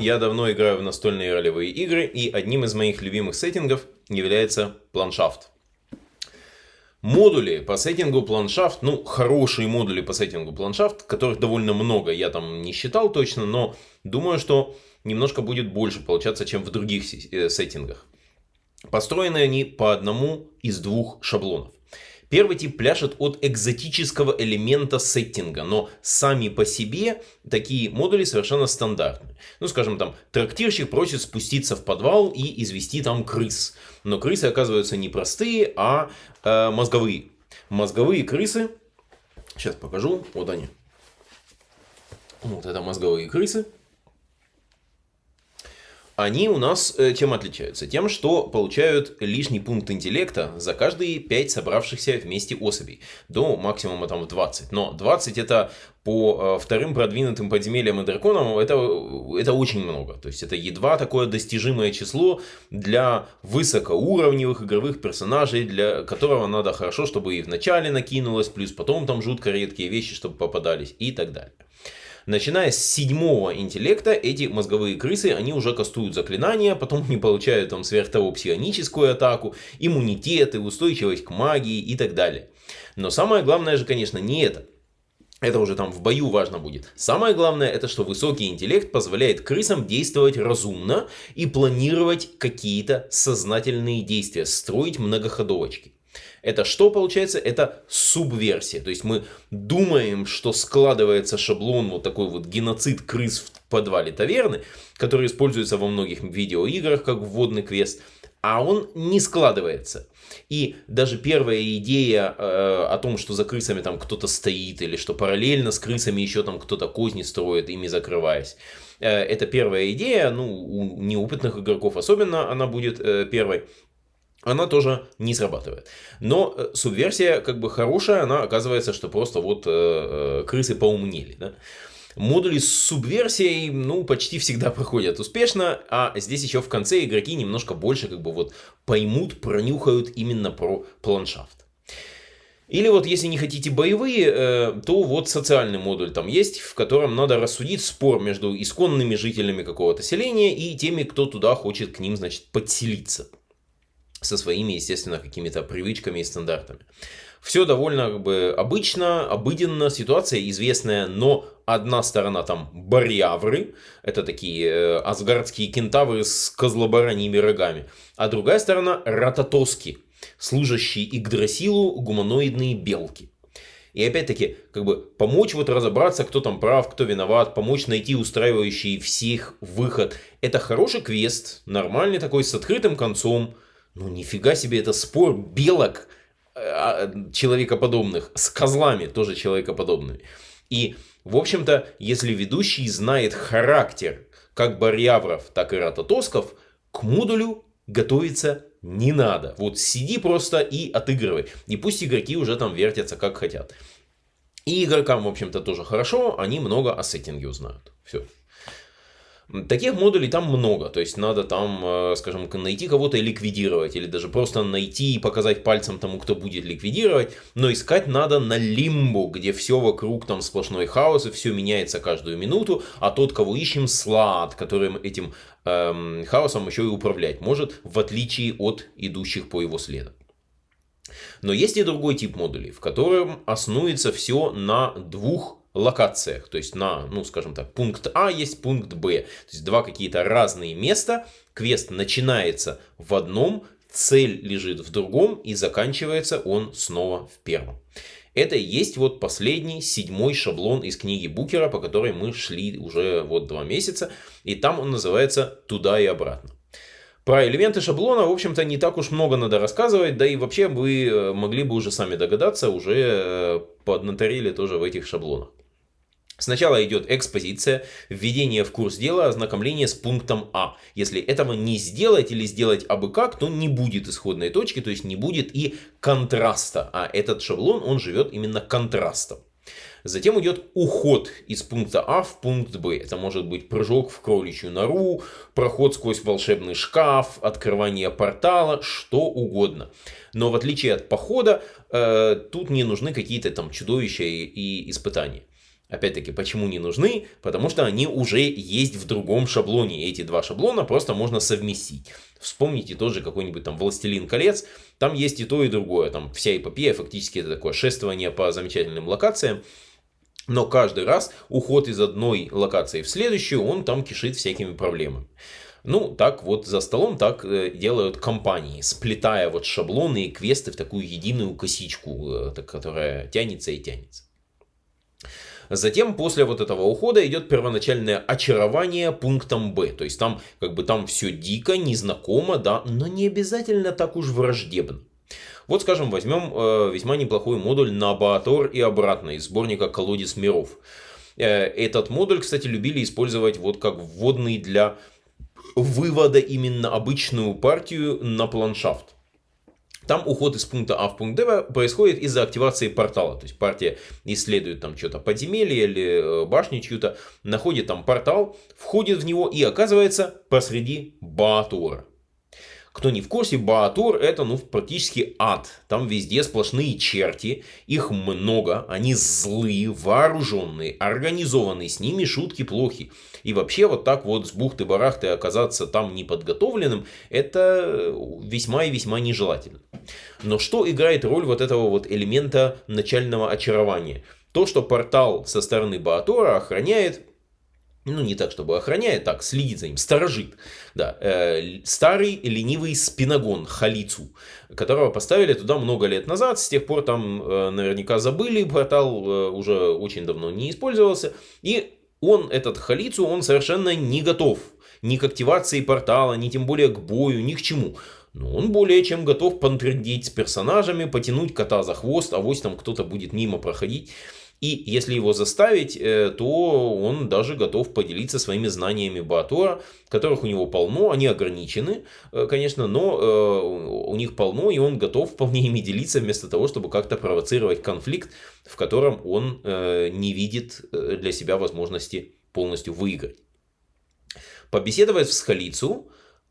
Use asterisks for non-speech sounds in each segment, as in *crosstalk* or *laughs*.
я давно играю в настольные ролевые игры, и одним из моих любимых сеттингов является планшафт. Модули по сеттингу планшафт, ну, хорошие модули по сеттингу планшафт, которых довольно много, я там не считал точно, но думаю, что немножко будет больше получаться, чем в других э, сеттингах. Построены они по одному из двух шаблонов. Первый тип пляшет от экзотического элемента сеттинга, но сами по себе такие модули совершенно стандартные. Ну, скажем, там, трактирщик просит спуститься в подвал и извести там крыс. Но крысы оказываются не простые, а э, мозговые. Мозговые крысы, сейчас покажу, вот они. Вот это мозговые крысы они у нас э, чем отличаются? Тем, что получают лишний пункт интеллекта за каждые 5 собравшихся вместе особей. До максимума там в 20. Но 20 это по э, вторым продвинутым подземельям и драконам это, это очень много. То есть это едва такое достижимое число для высокоуровневых игровых персонажей, для которого надо хорошо, чтобы и в начале накинулось, плюс потом там жутко редкие вещи, чтобы попадались и так далее. Начиная с седьмого интеллекта, эти мозговые крысы, они уже кастуют заклинания, потом они получают там сверх того псионическую атаку, иммунитеты, устойчивость к магии и так далее. Но самое главное же, конечно, не это. Это уже там в бою важно будет. Самое главное, это что высокий интеллект позволяет крысам действовать разумно и планировать какие-то сознательные действия, строить многоходовочки. Это что получается? Это субверсия. То есть мы думаем, что складывается шаблон, вот такой вот геноцид крыс в подвале таверны, который используется во многих видеоиграх как вводный квест, а он не складывается. И даже первая идея э, о том, что за крысами там кто-то стоит, или что параллельно с крысами еще там кто-то козни строит, ими закрываясь. Э, это первая идея, ну, у неопытных игроков особенно она будет э, первой она тоже не срабатывает. Но э, субверсия как бы хорошая, она оказывается, что просто вот э, э, крысы поумнели. Да? Модули с субверсией, ну, почти всегда *laughs* проходят успешно, а здесь еще в конце игроки немножко больше как бы вот поймут, пронюхают именно про планшафт. Или вот если не хотите боевые, э, то вот социальный модуль там есть, в котором надо рассудить спор между исконными жителями какого-то селения и теми, кто туда хочет к ним, значит, подселиться со своими, естественно, какими-то привычками и стандартами. Все довольно как бы обычно, обыденно, ситуация известная, но одна сторона там барьявры, это такие э, асгардские кентавры с козлобараньими рогами, а другая сторона рататоски, служащие Игдрасилу гуманоидные белки. И опять-таки, как бы помочь вот разобраться, кто там прав, кто виноват, помочь найти устраивающий всех выход. Это хороший квест, нормальный такой, с открытым концом, ну нифига себе, это спор белок э, а, человекоподобных с козлами тоже человекоподобными. И, в общем-то, если ведущий знает характер как Барьявров, так и Рататосков, к модулю готовиться не надо. Вот сиди просто и отыгрывай. И пусть игроки уже там вертятся как хотят. И игрокам, в общем-то, тоже хорошо, они много о сеттинге узнают. Все. Таких модулей там много, то есть надо там, э, скажем, найти кого-то и ликвидировать, или даже просто найти и показать пальцем тому, кто будет ликвидировать, но искать надо на лимбу, где все вокруг там сплошной хаос, и все меняется каждую минуту, а тот, кого ищем, слад, которым этим эм, хаосом еще и управлять может, в отличие от идущих по его следу. Но есть и другой тип модулей, в котором основывается все на двух локациях. То есть на, ну скажем так, пункт А есть пункт Б. То есть два какие-то разные места. Квест начинается в одном, цель лежит в другом и заканчивается он снова в первом. Это и есть вот последний, седьмой шаблон из книги Букера, по которой мы шли уже вот два месяца. И там он называется «Туда и обратно». Про элементы шаблона, в общем-то, не так уж много надо рассказывать, да и вообще вы э, могли бы уже сами догадаться, уже э, поднаторили тоже в этих шаблонах. Сначала идет экспозиция, введение в курс дела, ознакомление с пунктом А. Если этого не сделать или сделать абы как, то не будет исходной точки, то есть не будет и контраста. А этот шаблон, он живет именно контрастом. Затем идет уход из пункта А в пункт Б. Это может быть прыжок в кроличью нору, проход сквозь волшебный шкаф, открывание портала, что угодно. Но в отличие от похода, э, тут не нужны какие-то там чудовища и, и испытания. Опять-таки, почему не нужны? Потому что они уже есть в другом шаблоне. Эти два шаблона просто можно совместить. Вспомните тоже какой-нибудь там «Властелин колец». Там есть и то, и другое. Там вся эпопея фактически это такое шествование по замечательным локациям. Но каждый раз уход из одной локации в следующую, он там кишит всякими проблемами. Ну, так вот за столом так э, делают компании, сплетая вот шаблоны и квесты в такую единую косичку, э, которая тянется и тянется. Затем после вот этого ухода идет первоначальное очарование пунктом Б. То есть там как бы там все дико, незнакомо, да, но не обязательно так уж враждебно. Вот, скажем, возьмем э, весьма неплохой модуль на Баатор и обратно из сборника «Колодец миров». Э, этот модуль, кстати, любили использовать вот как вводный для вывода именно обычную партию на планшафт. Там уход из пункта А в пункт Д происходит из-за активации портала. То есть партия исследует там что-то подземелье или э, башню чью-то, находит там портал, входит в него и оказывается посреди Баатора. Кто не в курсе, Баатор это ну практически ад. Там везде сплошные черти, их много, они злые, вооруженные, организованные, с ними шутки плохи. И вообще вот так вот с бухты-барахты оказаться там неподготовленным, это весьма и весьма нежелательно. Но что играет роль вот этого вот элемента начального очарования? То, что портал со стороны Баатора охраняет ну, не так, чтобы охраняет, так, следит за ним, сторожит. Да, э, старый ленивый спиногон Халицу, которого поставили туда много лет назад, с тех пор там э, наверняка забыли, портал э, уже очень давно не использовался, и он, этот Халицу, он совершенно не готов ни к активации портала, ни тем более к бою, ни к чему. Но он более чем готов понтрендеть с персонажами, потянуть кота за хвост, а вот там кто-то будет мимо проходить. И если его заставить, э, то он даже готов поделиться своими знаниями Баатора, которых у него полно, они ограничены, э, конечно, но э, у них полно, и он готов *laughs* вполне ими делиться, вместо того, чтобы как-то провоцировать конфликт, в котором он не видит для себя возможности полностью выиграть. Побеседовав с Халицу,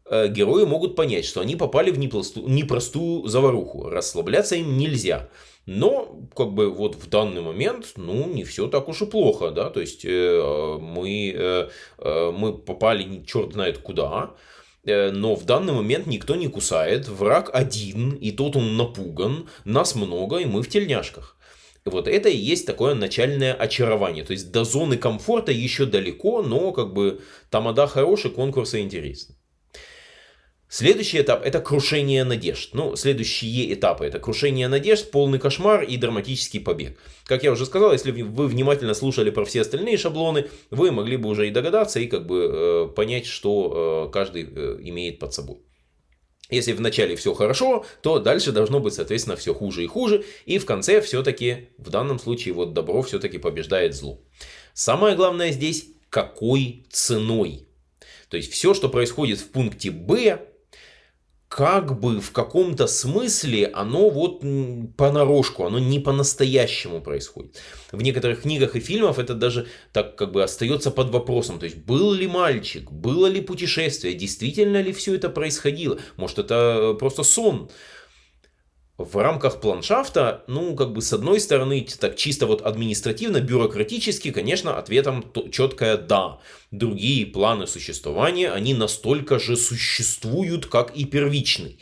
герои могут понять, что они попали в непростую заваруху. Расслабляться им нельзя. Но, как бы, вот в данный момент, ну, не все так уж и плохо, да, то есть э, мы, э, э мы попали черт знает куда, э, но в данный момент никто не кусает, враг один, и тот он напуган, нас много, и мы в тельняшках. Вот это и есть такое начальное очарование. То есть до зоны комфорта еще далеко, но как бы тамада хороший, конкурсы интересны. Следующий этап это крушение надежд. Ну, следующие этапы это крушение надежд, полный кошмар и драматический побег. Как я уже сказал, если вы внимательно слушали про все остальные шаблоны, вы могли бы уже и догадаться, и как бы э, понять, что э, каждый э, имеет под собой. Если в начале все хорошо, то дальше должно быть, соответственно, все хуже и хуже. И в конце все-таки, в данном случае, вот добро все-таки побеждает зло. Самое главное здесь, какой ценой. То есть все, что происходит в пункте Б, как бы в каком-то смысле оно вот понарошку, оно не по-настоящему происходит. В некоторых книгах и фильмах это даже так как бы остается под вопросом. То есть был ли мальчик, было ли путешествие, действительно ли все это происходило. Может это просто сон в рамках планшафта, ну, как бы с одной стороны, так чисто вот административно, бюрократически, конечно, ответом четкое «да». Другие планы существования, они настолько же существуют, как и первичный.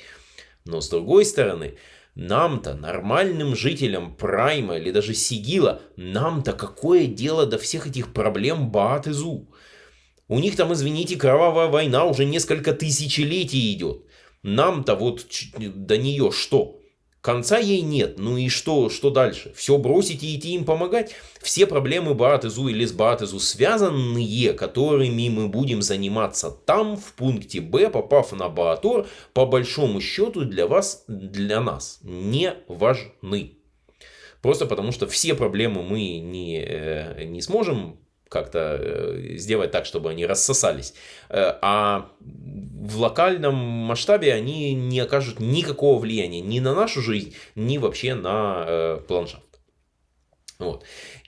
Но с другой стороны, нам-то, нормальным жителям Прайма или даже Сигила, нам-то какое дело до всех этих проблем Баат и Зу? У них там, извините, кровавая война уже несколько тысячелетий идет. Нам-то вот до нее что? Конца ей нет. Ну и что, что дальше? Все бросить и идти им помогать? Все проблемы Баатезу или с Баатезу связанные, которыми мы будем заниматься там, в пункте Б, попав на Баатор, по большому счету для вас, для нас не важны. Просто потому что все проблемы мы не, э, не сможем как-то э, сделать так, чтобы они рассосались. Э, а в локальном масштабе они не окажут никакого влияния ни на нашу жизнь, ни вообще на э, планшафт. Вот.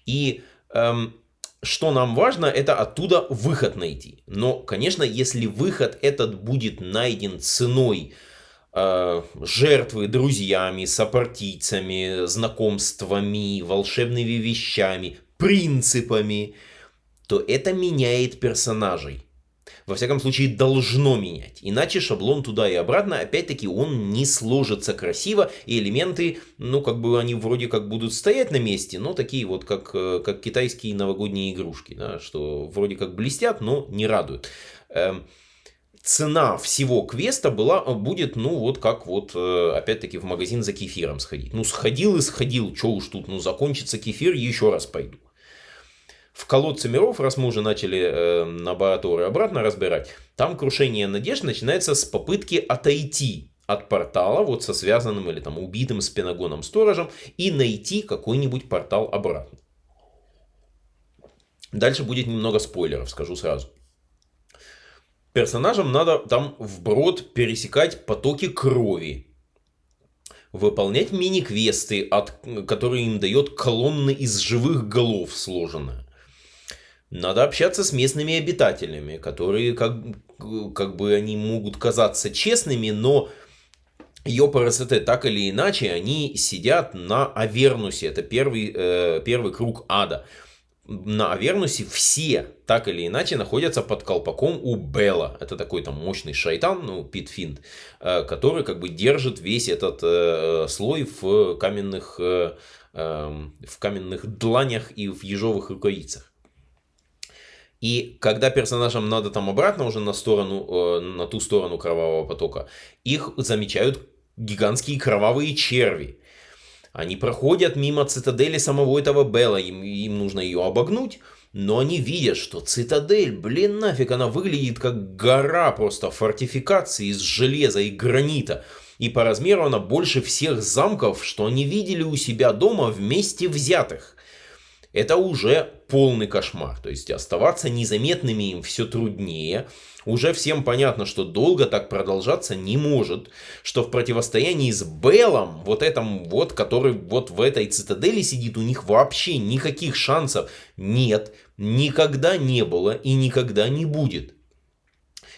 И эм, что нам важно, это оттуда выход найти. Но, конечно, если выход этот будет найден ценой э, жертвы друзьями, сопартийцами, знакомствами, волшебными вещами, принципами, то это меняет персонажей. Во всяком случае, должно менять. Иначе шаблон туда и обратно, опять-таки, он не сложится красиво, и элементы, ну, как бы они вроде как будут стоять на месте, но такие вот, как, э, как китайские новогодние игрушки, да, что вроде как блестят, но не радуют. Эм, цена всего квеста была, будет, ну, вот как вот, э, опять-таки, в магазин за кефиром сходить. Ну, сходил и сходил, что уж тут, ну, закончится кефир, еще раз пойду. В колодце миров, раз мы уже начали э, лабораторию обратно разбирать, там крушение надежд начинается с попытки отойти от портала, вот со связанным или там убитым спиногоном сторожем, и найти какой-нибудь портал обратно. Дальше будет немного спойлеров, скажу сразу. Персонажам надо там вброд пересекать потоки крови, выполнять мини-квесты, от, которые им дает колонны из живых голов сложенная. Надо общаться с местными обитателями, которые как, как бы они могут казаться честными, но Йопарасете так или иначе, они сидят на Авернусе. Это первый, э, первый круг ада. На Авернусе все так или иначе находятся под колпаком у Белла. Это такой там мощный шайтан, ну, Пит Финт, э, который как бы держит весь этот э, слой в каменных, э, э, в каменных дланях и в ежовых рукавицах. И когда персонажам надо там обратно уже на сторону, э, на ту сторону кровавого потока, их замечают гигантские кровавые черви. Они проходят мимо цитадели самого этого Белла, им, им нужно ее обогнуть, но они видят, что цитадель, блин, нафиг, она выглядит как гора просто фортификации из железа и гранита. И по размеру она больше всех замков, что они видели у себя дома вместе взятых это уже полный кошмар. То есть оставаться незаметными им все труднее. Уже всем понятно, что долго так продолжаться не может. Что в противостоянии с Беллом, вот этом вот, который вот в этой цитадели сидит, у них вообще никаких шансов нет. Никогда не было и никогда не будет.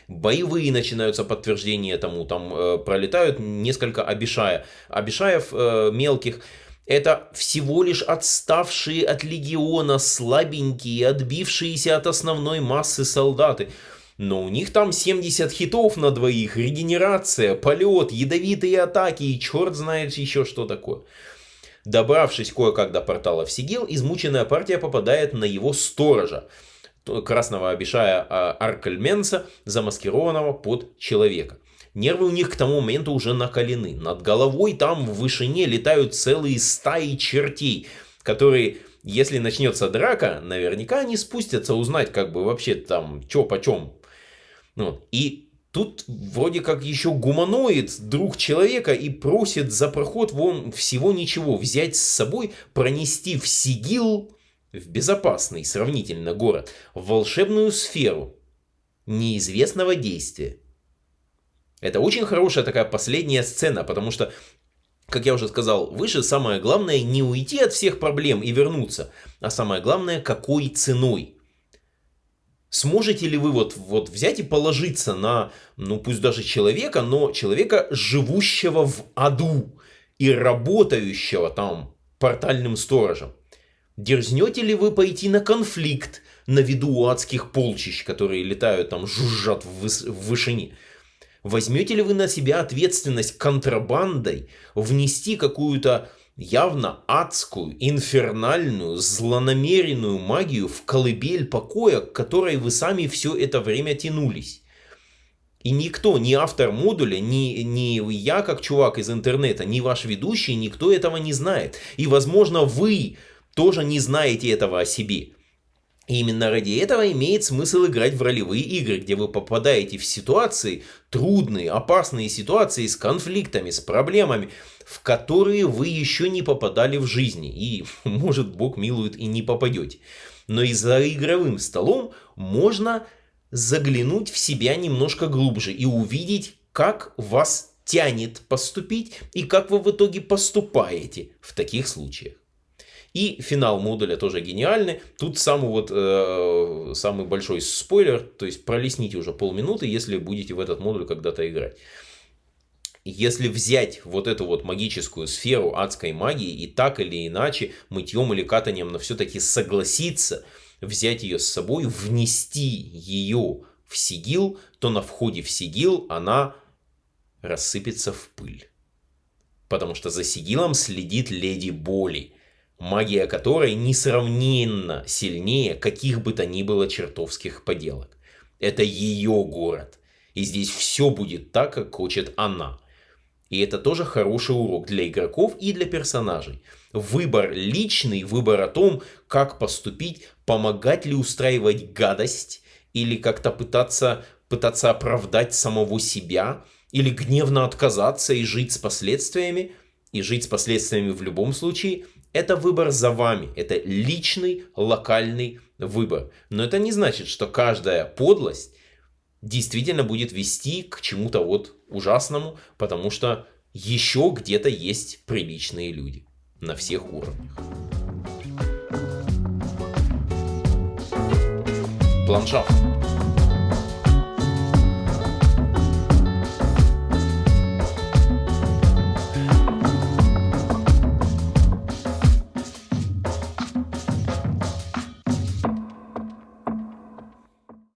Боевые начинаются подтверждения тому, там э, пролетают несколько обишая, обишаев э, мелких, это всего лишь отставшие от легиона, слабенькие, отбившиеся от основной массы солдаты. Но у них там 70 хитов на двоих, регенерация, полет, ядовитые атаки и черт знает еще что такое. Добравшись кое-как до портала в Сигил, измученная партия попадает на его сторожа, красного обещая а, Аркельменса, замаскированного под человека. Нервы у них к тому моменту уже накалены. Над головой там в вышине летают целые стаи чертей, которые, если начнется драка, наверняка они спустятся узнать, как бы вообще там, чё почем. Ну, и тут вроде как еще гуманоид, друг человека, и просит за проход вон всего ничего взять с собой, пронести в Сигил, в безопасный сравнительно город, в волшебную сферу неизвестного действия. Это очень хорошая такая последняя сцена, потому что, как я уже сказал выше, самое главное не уйти от всех проблем и вернуться, а самое главное, какой ценой. Сможете ли вы вот, вот взять и положиться на, ну пусть даже человека, но человека, живущего в аду и работающего там портальным сторожем? Дерзнете ли вы пойти на конфликт на виду адских полчищ, которые летают там, жужжат в, выс в вышине? Возьмете ли вы на себя ответственность контрабандой внести какую-то явно адскую, инфернальную, злонамеренную магию в колыбель покоя, к которой вы сами все это время тянулись? И никто, ни автор модуля, ни, ни я как чувак из интернета, ни ваш ведущий, никто этого не знает. И возможно вы тоже не знаете этого о себе. И именно ради этого имеет смысл играть в ролевые игры, где вы попадаете в ситуации, трудные, опасные ситуации с конфликтами, с проблемами, в которые вы еще не попадали в жизни. И, *laughs* может, Бог милует, и не попадете. Но и за игровым столом можно заглянуть в себя немножко глубже и увидеть, как вас тянет поступить и как вы в итоге поступаете в таких случаях. И финал модуля тоже гениальный. Тут самый вот э, самый большой спойлер, то есть пролесните уже полминуты, если будете в этот модуль когда-то играть. если взять вот эту вот магическую сферу адской магии и так или иначе мытьем или катанием, но все-таки согласиться взять ее с собой, внести ее в сигил, то на входе в сигил она рассыпется в пыль. Потому что за сигилом следит леди Боли, магия которой несравненно сильнее каких бы то ни было чертовских поделок. Это ее город. И здесь все будет так, как хочет она. И это тоже хороший урок для игроков и для персонажей. Выбор личный, выбор о том, как поступить, помогать ли устраивать гадость, или как-то пытаться, пытаться оправдать самого себя, или гневно отказаться и жить с последствиями, и жить с последствиями в любом случае, это выбор за вами, это личный, локальный выбор. Но это не значит, что каждая подлость действительно будет вести к чему-то вот ужасному, потому что еще где-то есть приличные люди на всех уровнях. Ландшафт.